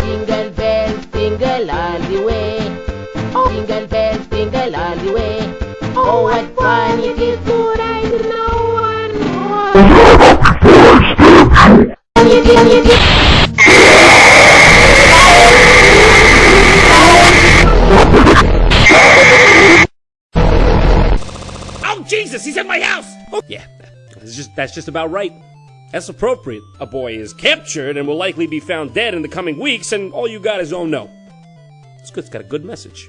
Jingle bells, jingle all the way. Oh, jingle bells, jingle all the way. Oh, what fun it is to ride in a one-horse. Oh, Jesus, he's in my house! Oh, yeah, that's just, that's just about right. That's appropriate. A boy is captured and will likely be found dead in the coming weeks, and all you got is oh no. It's good, it's got a good message.